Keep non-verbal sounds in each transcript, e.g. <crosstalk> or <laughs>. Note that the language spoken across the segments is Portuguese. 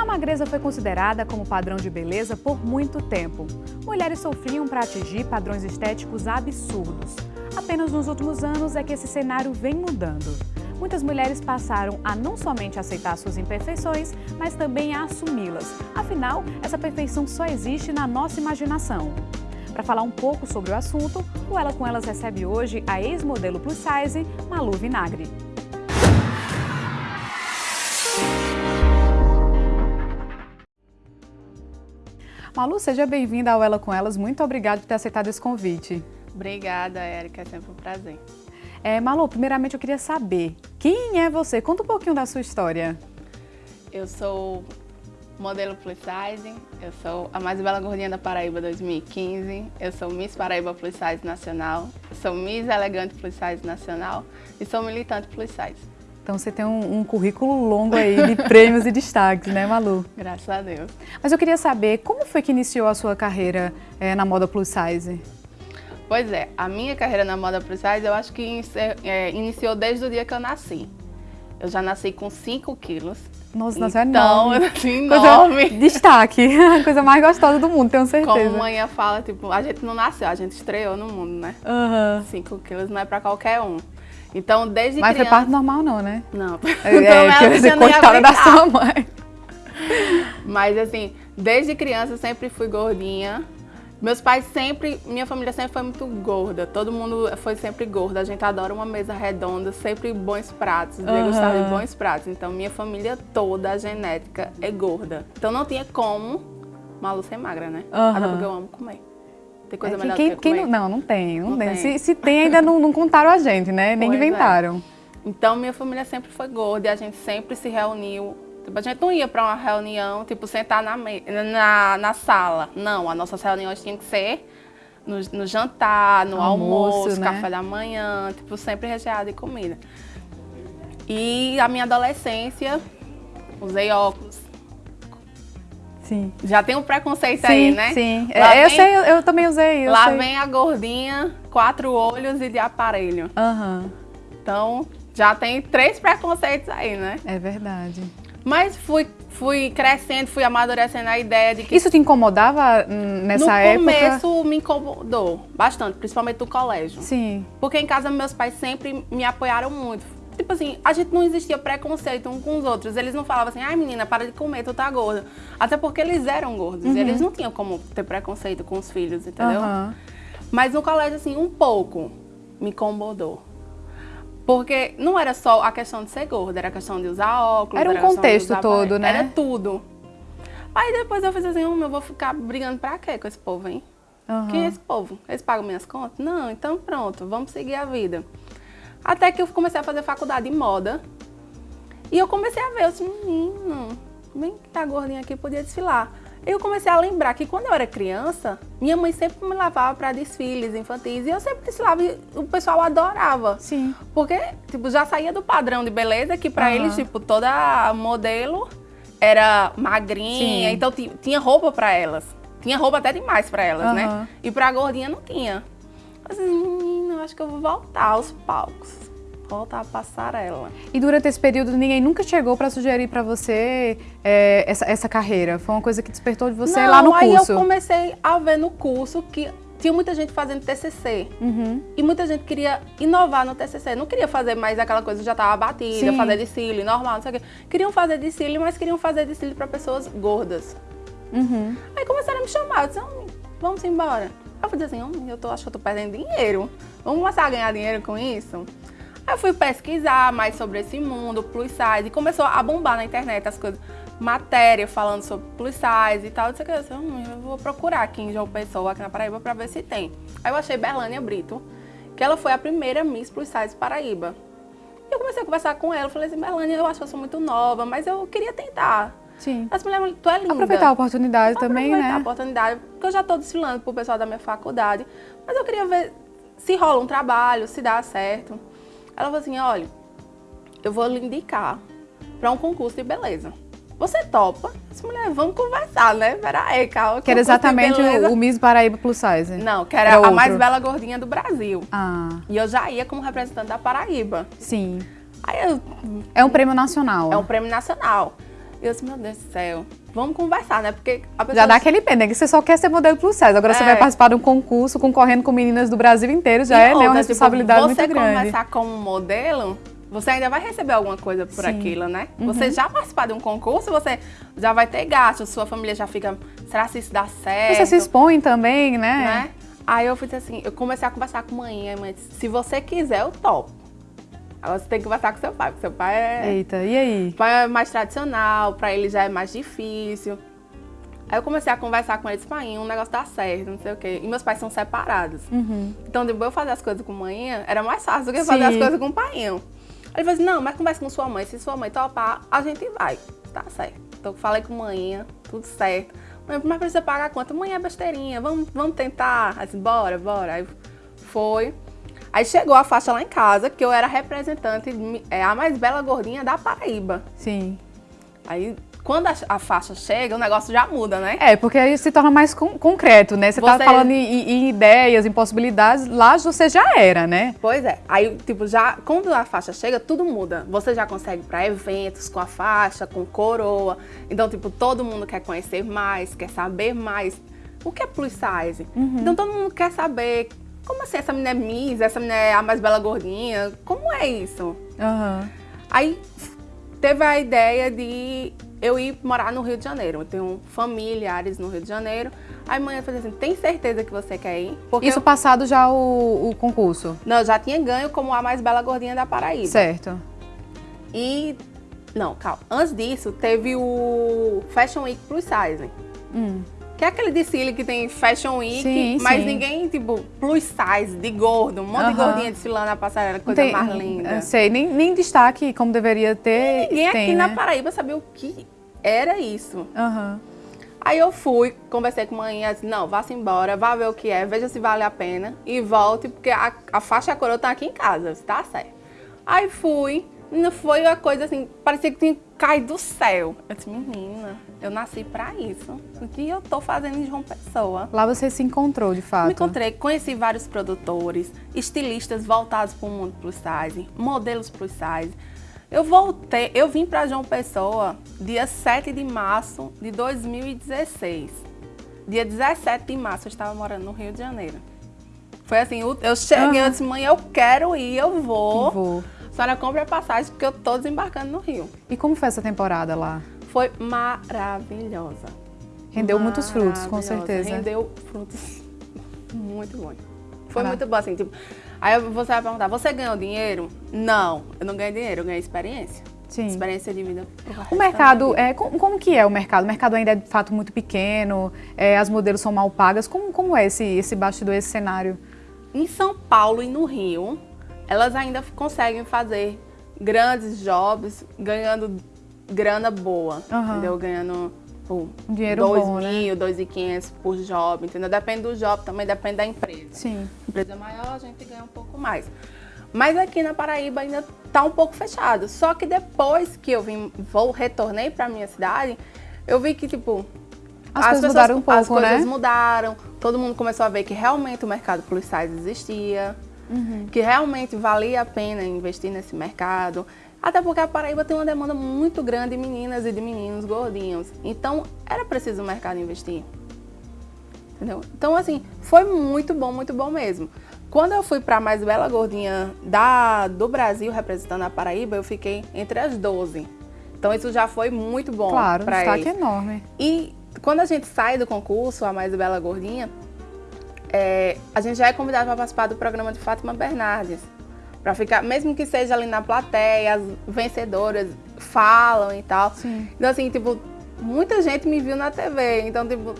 A magreza foi considerada como padrão de beleza por muito tempo. Mulheres sofriam para atingir padrões estéticos absurdos. Apenas nos últimos anos é que esse cenário vem mudando. Muitas mulheres passaram a não somente aceitar suas imperfeições, mas também a assumi-las. Afinal, essa perfeição só existe na nossa imaginação. Para falar um pouco sobre o assunto, o Ela com Elas recebe hoje a ex-modelo plus size, Malu Vinagre. Malu, seja bem-vinda ao Ela com Elas. Muito obrigada por ter aceitado esse convite. Obrigada, Érica. É sempre um prazer. É, Malu, primeiramente eu queria saber, quem é você? Conta um pouquinho da sua história. Eu sou modelo plus size, eu sou a mais bela gordinha da Paraíba 2015, eu sou Miss Paraíba Plus Size Nacional, sou Miss Elegante Plus Size Nacional e sou militante plus size. Então você tem um, um currículo longo aí de <laughs> prêmios e destaques, né Malu? Graças a Deus. Mas eu queria saber, como foi que iniciou a sua carreira é, na moda plus size? Pois é, a minha carreira na moda plus size eu acho que é, iniciou desde o dia que eu nasci. Eu já nasci com 5 quilos. Nossa, então, é enorme. <laughs> eu nasci enorme. Coisa, destaque, a <laughs> coisa mais gostosa do mundo, tenho certeza. Como a mãe fala, tipo, a gente não nasceu, a gente estreou no mundo, né? 5 uhum. quilos não é pra qualquer um. Então, desde Mas criança... foi parto normal não, né? Não. É, <laughs> então, é, você coitada da sua mãe. <laughs> Mas assim, desde criança eu sempre fui gordinha. Meus pais sempre, minha família sempre foi muito gorda. Todo mundo foi sempre gordo. A gente adora uma mesa redonda, sempre bons pratos, uhum. gostar de bons pratos. Então minha família toda, a genética, é gorda. Então não tinha como Malu ser magra, né? Uhum. Até porque eu amo comer. Tem coisa é melhor quem, do que comer? Não, não, não tem. Não, não tem. tem. Se, se, tem, ainda não, não, contaram a gente, né? Nem pois é. inventaram. É. Então, minha família sempre foi gorda e a gente sempre se reuniu. Tipo, a gente não ia para uma reunião, tipo, sentar na, na, na sala. Não, as nossas reuniões tinham que ser no, no jantar, no almoço, almoço né? café da manhã, tipo, sempre recheado de comida. E a minha adolescência, usei óculos, Sim. Já tem um preconceito sim, aí, né? Sim, lá é, eu sei, eu, eu também usei. Eu lá sei. vem a gordinha, quatro olhos e de aparelho. Uhum. Então, já tem três preconceitos aí, né? É verdade. Mas fui, fui crescendo, fui amadurecendo a ideia de que... Isso te incomodava nessa no época? No começo me incomodou bastante, principalmente no colégio. Sim. Porque em casa meus pais sempre me apoiaram muito tipo assim, a gente não existia preconceito um com os outros. Eles não falavam assim, ai menina, para de comer, tu tá gorda. Até porque eles eram gordos. Uhum. eles não tinham como ter preconceito com os filhos, entendeu? Uhum. Mas no colégio, assim, um pouco me incomodou. Porque não era só a questão de ser gorda, era a questão de usar óculos. Era um contexto todo, né? Era tudo. Aí depois eu fiz assim, hum, eu vou ficar brigando pra quê com esse povo, hein? Uhum. Quem é esse povo? Eles pagam minhas contas? Não, então pronto, vamos seguir a vida. Até que eu comecei a fazer faculdade de moda. E eu comecei a ver, eu disse, menino, bem que tá gordinha aqui, podia desfilar. Eu comecei a lembrar que quando eu era criança, minha mãe sempre me levava para desfiles infantis e eu sempre desfilava e o pessoal adorava. Sim. Porque, tipo, já saía do padrão de beleza que para uhum. eles, tipo, toda modelo era magrinha, Sim. então tinha roupa para elas. Tinha roupa até demais para elas, uhum. né? E pra gordinha não tinha. Assim, acho que eu vou voltar aos palcos. Voltar a passarela. E durante esse período, ninguém nunca chegou para sugerir para você é, essa, essa carreira? Foi uma coisa que despertou de você Não, lá no curso? aí eu comecei a ver no curso que tinha muita gente fazendo TCC. Uhum. E muita gente queria inovar no TCC. Não queria fazer mais aquela coisa que já estava batida, Sim. fazer de cílio, normal, não sei o quê. Queriam fazer de cílio, mas queriam fazer de cílio para pessoas gordas. Uhum. Aí começaram a me chamar. Eu disse, vamos embora. Eu falei assim, eu tô, acho que eu tô perdendo dinheiro. Vamos começar a ganhar dinheiro com isso? Aí eu fui pesquisar mais sobre esse mundo, plus size, e começou a bombar na internet as coisas, matéria falando sobre plus size e tal. Eu disse, hum, eu vou procurar aqui em João Pessoa, aqui na Paraíba, pra ver se tem. Aí eu achei Berlânia Brito, que ela foi a primeira Miss Plus Size Paraíba. E eu comecei a conversar com ela, falei assim, Berlânia, eu acho que eu sou muito nova, mas eu queria tentar. Sim. As mulheres, tu é linda. Aproveitar a oportunidade Aproveitar também, né? Aproveitar a oportunidade, porque eu já estou desfilando pro pessoal da minha faculdade, mas eu queria ver se rola um trabalho, se dá certo. Ela falou assim, olha, eu vou lhe indicar para um concurso de beleza. Você topa? Essa mulher, vamos conversar, né? Peraí, calma. Que era exatamente o, o Miss Paraíba Plus Size. Não, que era, era a mais bela gordinha do Brasil. Ah. E eu já ia como representante da Paraíba. Sim. Aí eu, é um prêmio nacional. É um prêmio nacional. E eu disse, meu Deus do céu, vamos conversar, né? Porque a pessoa... Já dá aquele pena, que você só quer ser modelo plus size. Agora é. você vai participar de um concurso concorrendo com meninas do Brasil inteiro, já e é né, outra, né, uma tipo, responsabilidade tipo, muito grande. Você começar como modelo, você ainda vai receber alguma coisa por Sim. aquilo, né? Uhum. Você já participar de um concurso, você já vai ter gastos, sua família já fica, será se isso dá certo? Você se expõe também, né? né? Aí eu fiz assim, eu comecei a conversar com a mãe, a mãe disse, se você quiser, eu topo. Agora você tem que conversar com seu pai, porque seu pai é... Eita, e aí? pai é mais tradicional, pra ele já é mais difícil. Aí eu comecei a conversar com eles, pai, um negócio dá certo, não sei o quê. E meus pais são separados. Uhum. Então, depois eu fazer as coisas com manhã, era mais fácil do que Sim. fazer as coisas com o pai. Aí ele falou assim, não, mas conversa com sua mãe. Se sua mãe topar, a gente vai. Tá certo. Então, falei com manhã, tudo certo. Mãe, mas precisa pagar a conta. Mãe, é besteirinha, vamos, vamos tentar. Aí, bora, bora. Aí foi. Aí chegou a faixa lá em casa, que eu era representante, é, a mais bela gordinha da Paraíba. Sim. Aí quando a, a, faixa chega, o negócio já muda, né? É, porque aí se torna mais con concreto, né? Você, tá você tá falando em, em, ideias, em possibilidades, lá você já era, né? Pois é. Aí, tipo, já, quando a faixa chega, tudo muda. Você já consegue para eventos com a faixa, com coroa. Então, tipo, todo mundo quer conhecer mais, quer saber mais. O que é plus size? Uhum. Então, todo mundo quer saber como assim, essa menina é Miss, essa menina é a mais bela gordinha? Como é isso? Uhum. Aí teve a ideia de eu ir morar no Rio de Janeiro. Eu tenho familiares no Rio de Janeiro. Aí a mãe falou assim, tem certeza que você quer ir? Porque Isso eu... passado já o, o, concurso? Não, eu já tinha ganho como a mais bela gordinha da Paraíba. Certo. E, não, calma. Antes disso, teve o Fashion Week Plus Size. Hum. Que é aquele desfile que tem Fashion Week, sim, mas sim. ninguém, tipo, plus size, de gordo, um monte de gordinha desfilando na passarela, coisa tem, mais linda. Sei, nem, nem destaque como deveria ter. E ninguém tem, aqui né? na Paraíba sabia o que era isso. Uhum. Aí eu fui, conversei com a mãe e disse, não, vá-se embora, vá ver o que é, veja se vale a pena e volte, porque a, a faixa coroa tá aqui em casa, tá certo. Aí fui, não foi uma coisa assim, parecia que tinha caído do céu. Eu disse, menina, eu nasci pra isso. O que eu tô fazendo em João Pessoa? Lá você se encontrou, de fato? Me encontrei, conheci vários produtores, estilistas voltados para o mundo plus size, modelos plus size. Eu voltei, eu vim para João Pessoa dia 7 de março de 2016. Dia 17 de março eu estava morando no Rio de Janeiro. Foi assim, eu cheguei, uhum. eu disse, mãe, eu quero ir, eu vou. Vou senhora compra a passagem porque eu tô desembarcando no Rio. E como foi essa temporada lá? Foi maravilhosa. Rendeu muitos frutos, com certeza. Rendeu frutos <laughs> muito bons. Foi muito bom, assim, tipo... Aí você vai perguntar, você ganhou dinheiro? Não, eu não ganhei dinheiro, eu ganhei experiência. Sim. Experiência de vida. O mercado, é, como, como, que é o mercado? O mercado ainda é de fato muito pequeno, é, as modelos são mal pagas. Como, como é esse, esse bastidor, esse cenário? Em São Paulo e no Rio, elas ainda conseguem fazer grandes jobs ganhando grana boa, uhum. entendeu? Ganhando um dinheiro 2 bom, mil, né? 2.500 por job, entendeu? Depende do job, também depende da empresa. Sim. Empresa maior, a gente ganha um pouco mais. Mas aqui na Paraíba ainda está um pouco fechado. Só que depois que eu vim, vou, retornei para minha cidade, eu vi que, tipo, as, as coisas pessoas, mudaram um pouco, as coisas né? mudaram, todo mundo começou a ver que realmente o mercado plus size existia, uhum. que realmente valia a pena investir nesse mercado. Até porque a Paraíba tem uma demanda muito grande de meninas e de meninos gordinhos. Então, era preciso o mercado investir. Entendeu? Então, assim, foi muito bom, muito bom mesmo. Quando eu fui para a mais bela gordinha da, do Brasil, representando a Paraíba, eu fiquei entre as 12. Então, isso já foi muito bom Claro, um destaque eles. enorme. E quando a gente sai do concurso, a mais bela gordinha, é, a gente já é convidado para participar do programa de Fátima Bernardes. Para ficar, mesmo que seja ali na plateia, as vencedoras falam e tal. Sim. Então, assim, tipo, muita gente me viu na TV. Então, tipo,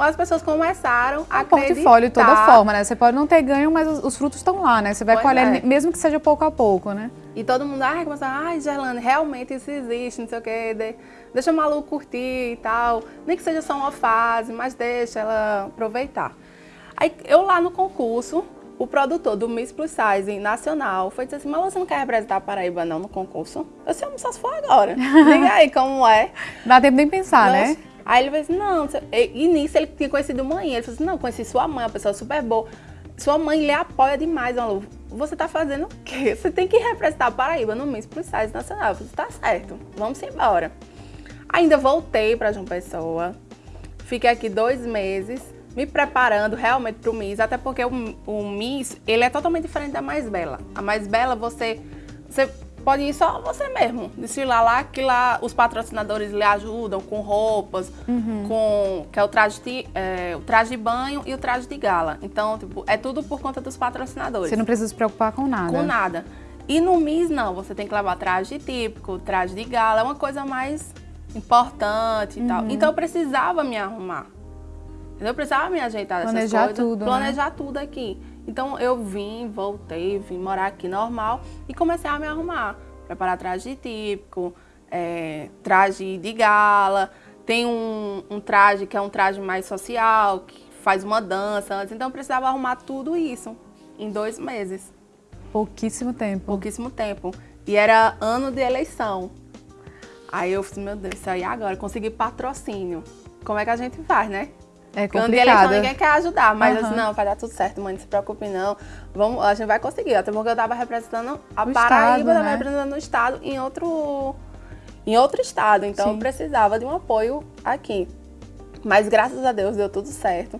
as pessoas começaram a acreditar. portfólio de toda forma, né? Você pode não ter ganho, mas os, os frutos estão lá, né? Você vai pois colher, é. mesmo que seja pouco a pouco, né? E todo mundo, ai, começa, ai, Gerlane, realmente isso existe, não sei o quê, de, deixa a Malu curtir e tal. Nem que seja só uma fase, mas deixa ela aproveitar. Aí eu lá no concurso, o produtor do Miss Plus Size nacional foi dizer assim, mas você não quer representar a Paraíba não no concurso? Eu disse, só se for agora. <laughs> Diga aí como é. Dá tempo nem pensar, né? Aí ele falou assim, não, e nisso ele tinha conhecido mãe. Ele falou assim, não, conheci sua mãe, uma pessoa super boa. Sua mãe lhe apoia demais, Malu. Você tá fazendo o quê? Você tem que representar a Paraíba no Miss Plus Size nacional. Eu falei, tá certo, vamos embora. Ainda voltei para João Pessoa, fiquei aqui dois meses, me preparando realmente para o Miss, até porque o, o Miss, ele é totalmente diferente da Mais Bela. A Mais Bela, você, você pode ir só você mesmo, desfilar lá, que lá os patrocinadores lhe ajudam com roupas, uhum. com que é o traje, de, é, o traje de banho e o traje de gala. Então, tipo, é tudo por conta dos patrocinadores. Você não precisa se preocupar com nada. Com nada. E no MIS, não, você tem que levar traje típico, traje de gala, é uma coisa mais importante e uhum. tal. Então eu precisava me arrumar. Eu precisava me ajeitar dessas planejar coisas. Tudo, né? planejar né? tudo aqui. Então eu vim, voltei, vim morar aqui normal e comecei a me arrumar. Preparar traje típico, é, traje de gala. Tem um, um, traje que é um traje mais social, que faz uma dança antes. Então eu precisava arrumar tudo isso em dois meses. Pouquíssimo tempo. Pouquíssimo tempo. E era ano de eleição. Aí eu falei, meu Deus, isso aí agora, consegui patrocínio. Como é que a gente faz, né? É complicado. De eleição ninguém quer ajudar, mas uhum. assim, não, vai dar tudo certo, mãe, não se preocupe não. Vamos, a gente vai conseguir. Até porque eu tava representando a o Paraíba, estado, né? representando o estado em outro, em outro estado. Então Sim. eu precisava de um apoio aqui. Mas graças a Deus deu tudo certo.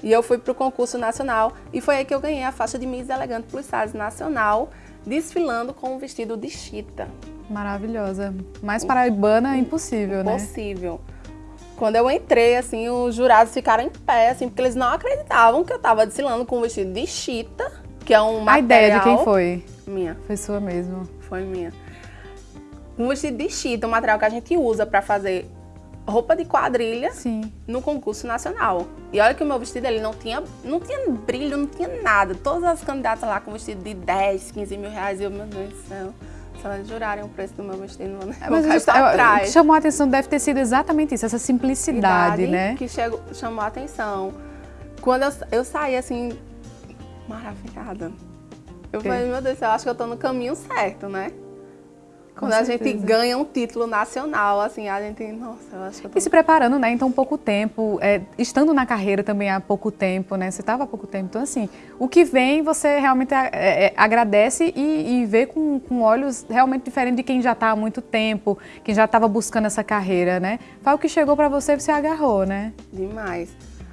E eu fui para o concurso nacional e foi aí que eu ganhei a faixa de Miss Elegante Plus Size Nacional, desfilando com um vestido de chita. Maravilhosa. Mais paraibana, impossível, né? Impossível. Quando eu entrei, assim, os jurados ficaram em pé, assim, porque eles não acreditavam que eu estava desfilando com um vestido de chita, que é um material... A ideia de quem foi? Minha. Foi sua mesmo? Foi minha. Um vestido de chita, um material que a gente usa para fazer roupa de quadrilha Sim. no concurso nacional. E olha que o meu vestido ele não tinha, não tinha brilho, não tinha nada. Todas as candidatas lá com vestido de 10, 15 mil reais. E eu, meu Deus do céu, se elas jurarem o preço do meu vestido, não é, Mas just, eu, o que chamou a atenção deve ter sido exatamente isso, essa simplicidade, né? que chegou, chamou a atenção. Quando eu, eu saí assim, maravilhada. Eu falei, meu Deus, eu acho que eu tô no caminho certo, né? Quando a gente ganha um título nacional, assim, a gente, nossa, eu acho que eu tô... E se preparando, né, então pouco tempo, é, estando na carreira também há pouco tempo, né, você estava há pouco tempo, então assim, o que vem você realmente é, é, agradece e, e vê com, com, olhos realmente diferentes de quem já está há muito tempo, quem já estava buscando essa carreira, né? Foi o que chegou para você e você agarrou, né? Demais.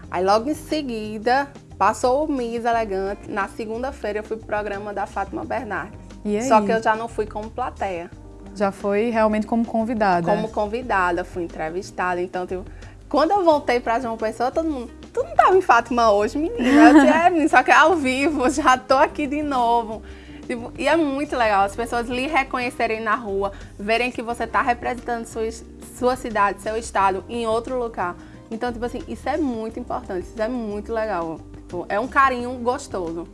Aí logo em seguida, passou o Miss Elegante, na segunda-feira eu fui pro programa da Fátima Bernardes. Só que eu já não fui como plateia. Já foi realmente como convidada? Como convidada, fui entrevistada. Então, tipo, quando eu voltei para João Pessoa, todo mundo, tu não estava em Fátima hoje, menina? Eu disse, é, menina, só que é ao vivo, <laughs> já tô aqui de novo. Tipo, e é muito legal as pessoas lhe reconhecerem na rua, verem que você está representando sua, sua cidade, seu estado em outro lugar. Então, tipo assim, isso é muito importante, isso é muito legal. Tipo, é um carinho gostoso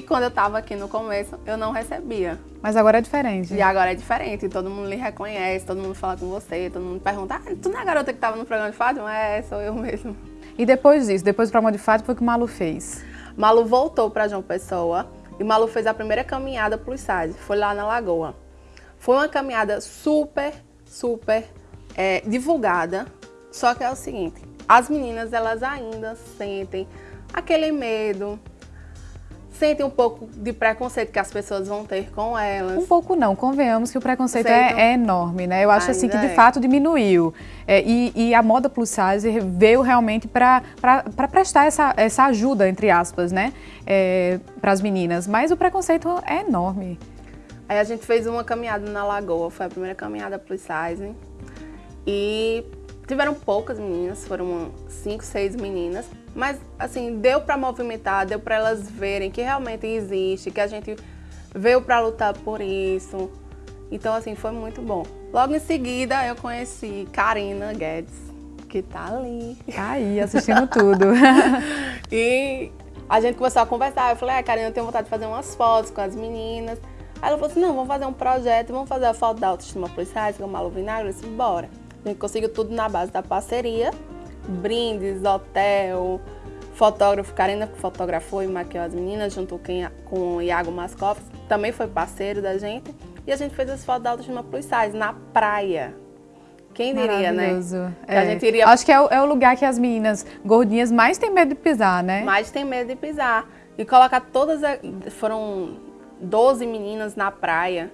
que quando eu estava aqui no começo eu não recebia. Mas agora é diferente. E agora é diferente, todo mundo lhe reconhece, todo mundo fala com você, todo mundo pergunta, ah, tu não é a garota que estava no programa de Fátima? É, sou eu mesmo. E depois disso, depois do programa de Fátima, foi o que o Malu fez? Malu voltou para João Pessoa e Malu fez a primeira caminhada plus size, foi lá na Lagoa. Foi uma caminhada super, super é, divulgada, só que é o seguinte, as meninas elas ainda sentem aquele medo, sentem um pouco de preconceito que as pessoas vão ter com elas. Um pouco não, convenhamos que o preconceito é, é, enorme, né? Eu acho assim que de é. fato diminuiu. É, e, e, a moda plus size veio realmente para prestar essa, essa ajuda, entre aspas, né? É, para as meninas. Mas o preconceito é enorme. Aí a gente fez uma caminhada na Lagoa, foi a primeira caminhada plus size. E tiveram poucas meninas, foram cinco, seis meninas. Mas, assim, deu para movimentar, deu para elas verem que realmente existe, que a gente veio para lutar por isso. Então, assim, foi muito bom. Logo em seguida, eu conheci Karina Guedes, que tá ali. Tá aí, assistindo tudo. <laughs> e a gente começou a conversar. Eu falei, ah, Karina, eu tenho vontade de fazer umas fotos com as meninas. Aí ela falou assim, não, vamos fazer um projeto, vamos fazer a foto da autoestima policiais com o Malu Vinagre. Eu disse, bora. A gente conseguiu tudo na base da parceria brindes, hotel, fotógrafo, Karina que fotografou e maquiou as meninas, junto com o Iago Mascoff, também foi parceiro da gente. E a gente fez as fotos da Autoestima Plus Size na praia. Quem diria, né? É. A gente iria... Acho que é o, é o, lugar que as meninas gordinhas mais têm medo de pisar, né? Mais tem medo de pisar. E colocar todas... Foram 12 meninas na praia,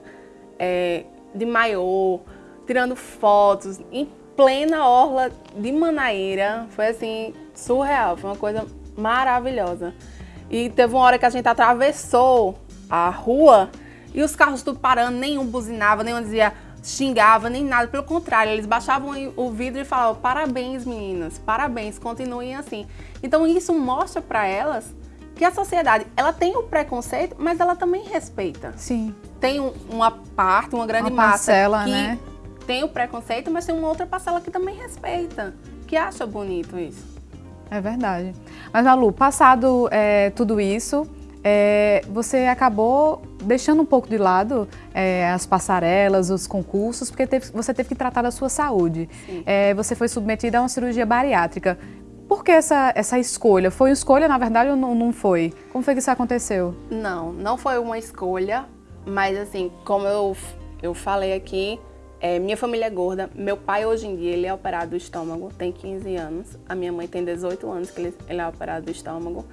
é, de maiô, tirando fotos, em plena orla de Manaíra. Foi assim, surreal, foi uma coisa maravilhosa. E teve uma hora que a gente atravessou a rua e os carros tudo parando, nenhum buzinava, nenhum dizia xingava, nem nada. Pelo contrário, eles baixavam o vidro e falavam parabéns meninas, parabéns, continuem assim. Então isso mostra para elas que a sociedade, ela tem o preconceito, mas ela também respeita. Sim. Tem uma parte, uma grande uma massa parcela, que né? Tem o preconceito, mas tem uma outra parcela que também respeita, que acha bonito isso. É verdade. Mas, Malu, passado é, tudo isso, é, você acabou deixando um pouco de lado é, as passarelas, os concursos, porque teve, você teve que tratar da sua saúde. É, você foi submetida a uma cirurgia bariátrica. Por que essa, essa escolha? Foi uma escolha, na verdade, ou não, não foi? Como foi que isso aconteceu? Não, não foi uma escolha, mas assim, como eu, eu falei aqui, é, minha família é gorda. Meu pai, hoje em dia, ele é operado do estômago, tem 15 anos. A minha mãe tem 18 anos que ele, ele é operado do estômago.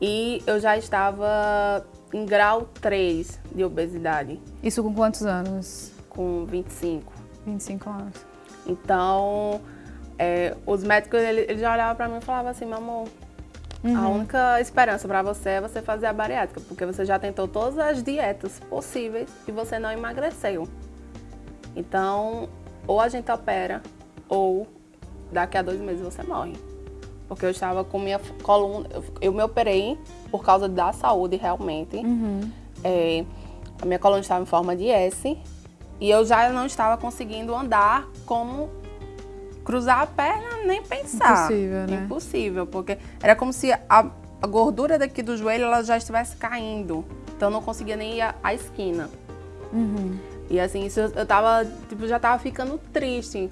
E eu já estava em grau 3 de obesidade. Isso com quantos anos? Com 25. 25 anos. Então, é, os médicos, eles ele já olhavam para mim e falavam assim, meu amor, uhum. a única esperança para você é você fazer a bariátrica, porque você já tentou todas as dietas possíveis e você não emagreceu. Então, ou a gente opera, ou daqui a dois meses você morre. Porque eu estava com minha coluna, eu me operei por causa da saúde realmente. Uhum. É, a minha coluna estava em forma de S e eu já não estava conseguindo andar como cruzar a perna, nem pensar. Impossível, né? Impossível, porque era como se a, a gordura daqui do joelho ela já estivesse caindo. Então eu não conseguia nem ir à, à esquina. Uhum. E assim, isso eu tava, tipo, já tava ficando triste.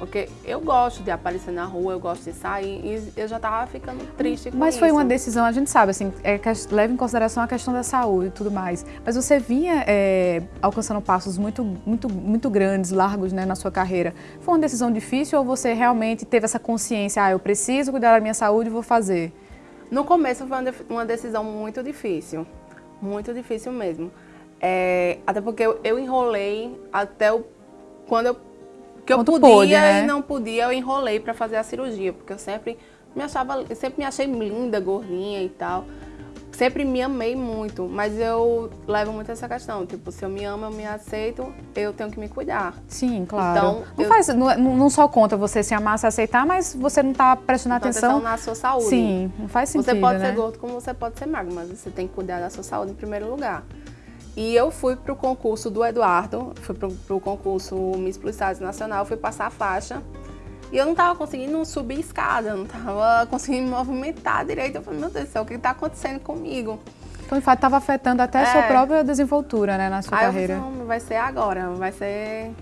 Porque eu gosto de aparecer na rua, eu gosto de sair e eu já tava ficando triste com Mas foi isso. uma decisão, a gente sabe, assim, é, leva em consideração a questão da saúde e tudo mais. Mas você vinha é, alcançando passos muito, muito, muito grandes, largos, né, na sua carreira. Foi uma decisão difícil ou você realmente teve essa consciência, ah, eu preciso cuidar da minha saúde e vou fazer? No começo foi uma decisão muito difícil, muito difícil mesmo. É, até porque eu, eu enrolei até o, quando eu que eu podia pôde, né? e não podia, eu enrolei para fazer a cirurgia, porque eu sempre me achava, sempre me achei linda, gordinha e tal. Sempre me amei muito, mas eu levo muito essa questão, tipo, se eu me amo, eu me aceito, eu tenho que me cuidar. Sim, claro. Então, não, eu, faz, não, não, só conta você se amar, se aceitar, mas você não está prestando atenção... atenção na sua saúde. Sim, não faz sentido, Você pode né? ser gordo como você pode ser magro, mas você tem que cuidar da sua saúde em primeiro lugar. E eu fui para o concurso do Eduardo, fui para o concurso Miss Plus Size Nacional, fui passar a faixa. E eu não estava conseguindo subir escada, não estava conseguindo me movimentar direito. Eu falei, meu Deus do céu, o que está acontecendo comigo? Então, de fato, estava afetando até a sua é. própria desenvoltura, né, na sua Aí carreira. Eu falei, vai ser agora, vai ser...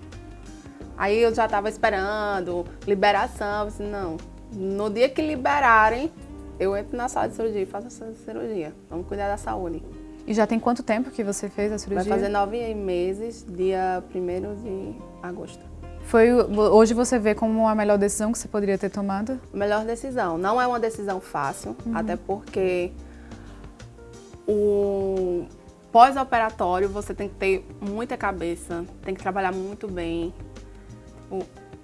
Aí eu já estava esperando liberação, eu disse, não, no dia que liberarem, eu entro na sala de cirurgia e faço essa cirurgia. Vamos cuidar da saúde. E já tem quanto tempo que você fez a cirurgia? Vai fazer nove meses, dia 1 de agosto. Foi, hoje você vê como a melhor decisão que você poderia ter tomado? Melhor decisão. Não é uma decisão fácil, uhum. até porque o pós-operatório você tem que ter muita cabeça, tem que trabalhar muito bem.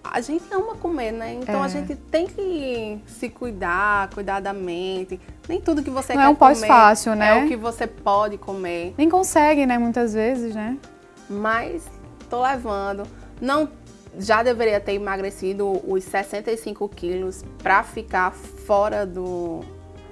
A gente ama comer, né? Então é. a gente tem que se cuidar, cuidar da mente. Nem tudo que você Não quer é um pós fácil, né? É o que você pode comer. Nem consegue, né? Muitas vezes, né? Mas tô levando. Não, já deveria ter emagrecido os 65 quilos para ficar fora do,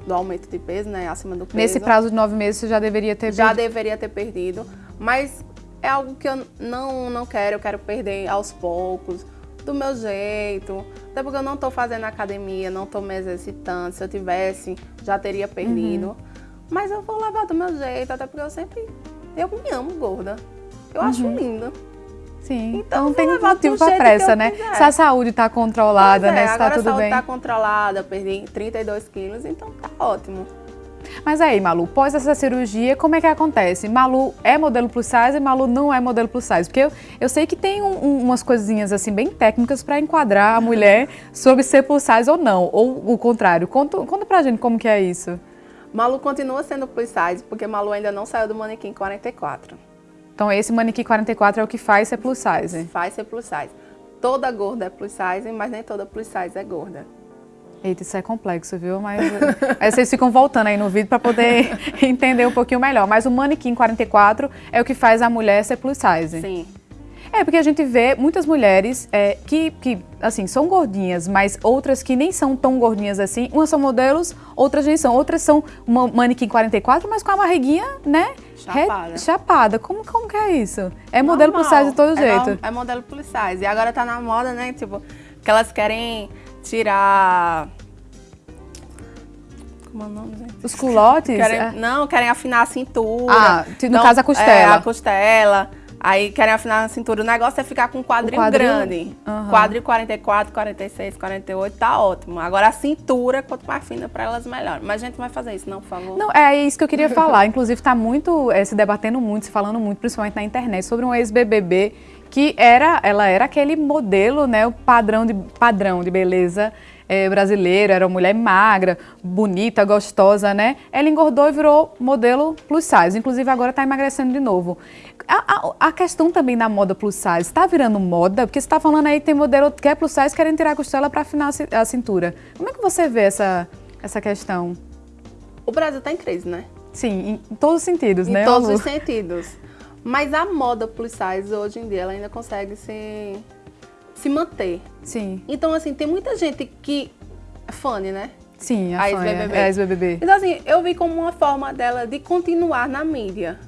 do aumento de peso, né? Acima do peso. Nesse prazo de nove meses você já deveria ter Já perdido. deveria ter perdido. Mas é algo que eu não, não quero, eu quero perder aos poucos do meu jeito. Até porque eu não estou fazendo academia, não estou me exercitando. Se eu tivesse, já teria perdido. Uhum. Mas eu vou levar do meu jeito, até porque eu sempre. Eu me amo gorda. Eu uhum. acho linda. Sim, então não tem motivo para pressa, né? Quiser. Se a saúde está controlada, é, né? Se está tudo bem. a saúde está controlada, perdi 32 quilos, então tá ótimo. Mas aí, Malu, pós essa cirurgia, como é que acontece? Malu é modelo plus size e Malu não é modelo plus size? Porque eu, eu sei que tem um, um, umas coisinhas assim bem técnicas para enquadrar a mulher <laughs> sobre ser plus size ou não, ou o contrário. Conta, conta pra gente como que é isso. Malu continua sendo plus size, porque Malu ainda não saiu do manequim 44. Então esse manequim 44 é o que faz ser plus size? Faz ser plus size. toda gorda é plus size, mas nem toda plus size é gorda. Eita, isso é complexo, viu? Mas aí vocês ficam voltando aí no vídeo para poder <laughs> entender um pouquinho melhor. Mas o manequim 44 é o que faz a mulher ser plus size. Sim. É, porque a gente vê muitas mulheres é, que, que, assim, são gordinhas, mas outras que nem são tão gordinhas assim. Umas são modelos, outras nem são. Outras são uma manequim 44, mas com a barriguinha, né? Chapada. Re, chapada. Como, como que é isso? É modelo Normal. plus size de todo é, jeito. É modelo plus size. E agora tá na moda, né? Tipo, que elas querem tirar... Como é o nome, gente? Os culotes? Querem, é. Não, querem afinar a cintura. Ah, no Então, caso a costela. É, a costela. Aí querem afinar a cintura. O negócio é ficar com um quadril, quadril? grande. Aham. Quadril 44, 46, 48, tá ótimo. Agora a cintura, quanto mais fina pra elas, melhor. Mas a gente vai fazer isso, não, por favor? Não, é isso que eu queria <laughs> falar. Inclusive, está muito, é, se debatendo muito, se falando muito, principalmente na internet, sobre um ex-BBB que era, ela era aquele modelo, né, o padrão de, padrão de beleza é, brasileiro, era uma mulher magra, bonita, gostosa, né? Ela engordou e virou modelo plus size. Inclusive, agora está emagrecendo de novo. A, a, a, questão também da moda plus size está virando moda, porque você está falando aí que tem modelo que é plus size querendo tirar a costela para afinar a cintura. Como é que você vê essa, essa questão? O Brasil tá em crise, né? Sim, em, em todos os sentidos, em né? Em todos Lu? os sentidos. Mas a moda plus size, hoje em dia, ela ainda consegue se, se manter. Sim. Então, assim, tem muita gente que é né? Sim, a, a ex-BBB. É, ex-BBB. Então, assim, eu vi como uma forma dela de continuar na mídia.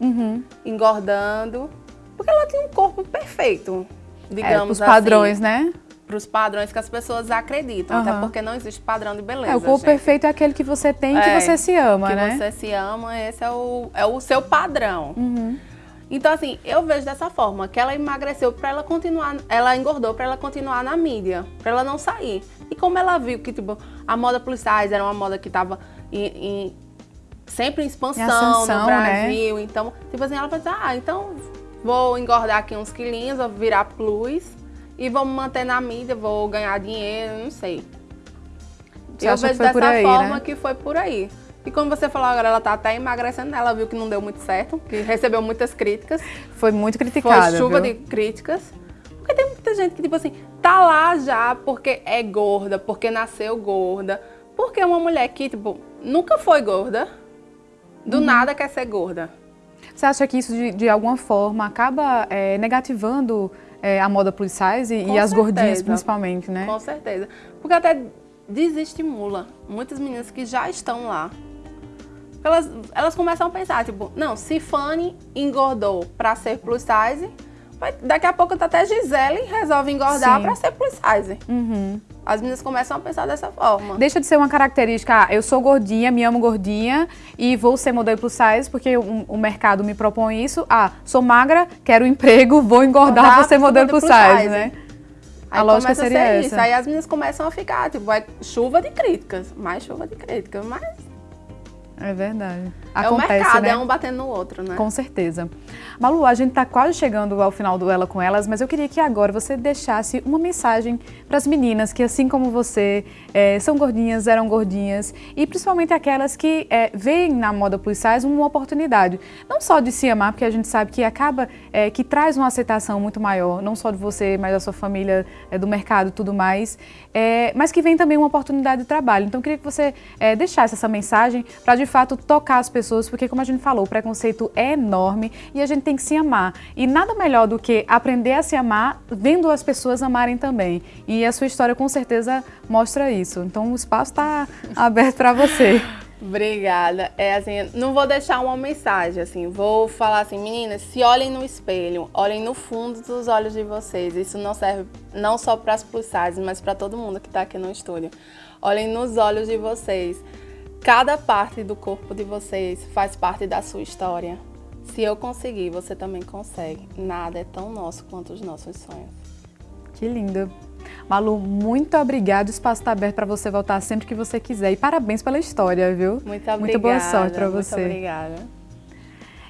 Uhum. Engordando. Porque ela tinha um corpo perfeito, digamos é, os padrões, assim, né? Para os padrões que as pessoas acreditam. Uhum. Até porque não existe padrão de beleza, É, o corpo gente. perfeito é aquele que você tem e É, que você se ama, que né? Que você se ama, esse é o, é o seu padrão. Uhum. Então, assim, eu vejo dessa forma, que ela emagreceu para ela continuar, ela engordou para ela continuar na mídia, para ela não sair. E como ela viu que, tipo, a moda plus size era uma moda que tava em, em, sempre em expansão ascensão, no né? Brasil, então, tipo assim, ela falou assim, ah, então vou engordar aqui uns quilinhos, vou virar plus e vou me manter na mídia, vou ganhar dinheiro, não sei. Você eu vejo dessa aí, forma né? que foi por aí. E como você falou agora, ela tá até emagrecendo, né? ela viu que não deu muito certo, que recebeu muitas críticas. Foi muito criticada, Foi chuva viu? de críticas. Porque tem muita gente que, tipo assim, tá lá já porque é gorda, porque nasceu gorda. Porque é uma mulher que, tipo, nunca foi gorda, do Uhum. nada quer ser gorda. Você acha que isso, de, de alguma forma, acaba é, negativando é, a moda plus size e as gordinhas, principalmente, né? Com certeza. Porque até desestimula muitas meninas que já estão lá. Elas, elas começam a pensar, tipo, não, se Fanny engordou pra ser plus size, daqui a pouco até Gisele resolve engordar pra ser plus size. Uhum. As meninas começam a pensar dessa forma. Deixa de ser uma característica, ah, eu sou gordinha, me amo gordinha e vou ser modelo plus size porque o, o mercado me propõe isso. Ah, sou magra, quero um emprego, vou engordar pra ser modelo plus plus size, size. né? Aí a lógica a seria ser essa. Isso. Aí as meninas começam a ficar, tipo, vai chuva de críticas, mais chuva de críticas, mas É verdade. É o Acontece, mercado, né? é um batendo no outro, né? Com certeza. Malu, a gente está quase chegando ao final do Ela com Elas, mas eu queria que agora você deixasse uma mensagem para as meninas que, assim como você, eh, são gordinhas, eram gordinhas, e principalmente aquelas que eh, veem na moda plus size uma oportunidade. Não só de se amar, porque a gente sabe que acaba, eh, que traz uma aceitação muito maior, não só de você, mas da sua família, do mercado e tudo mais, mas que vem também uma oportunidade de trabalho. Então, eu queria que você deixasse essa mensagem para, de fato, tocar as pessoas, porque, como a gente falou, o preconceito é enorme e a gente tem que se amar. E nada melhor do que aprender a se amar vendo as pessoas amarem também. E a sua história, com certeza, mostra isso. Então, o espaço está <laughs> aberto para você. Obrigada. É assim, não vou deixar uma mensagem, assim, vou falar assim, meninas, se olhem no espelho, olhem no fundo dos olhos de vocês. Isso não serve não só para as plus size, mas para todo mundo que está aqui no estúdio. Olhem nos olhos de vocês. Cada parte do corpo de vocês faz parte da sua história. Se eu conseguir, você também consegue. Nada é tão nosso quanto os nossos sonhos. Que lindo. Malu, muito obrigada. O espaço está aberto para você voltar sempre que você quiser. E parabéns pela história, viu? Muito obrigada. Muita boa sorte para você. Muito obrigada.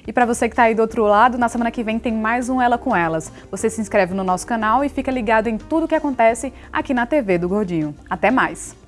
E para você que está aí do outro lado, na semana que vem tem mais um Ela com Elas. Você se inscreve no nosso canal e fica ligado em tudo que acontece aqui na TV do Gordinho. Até mais!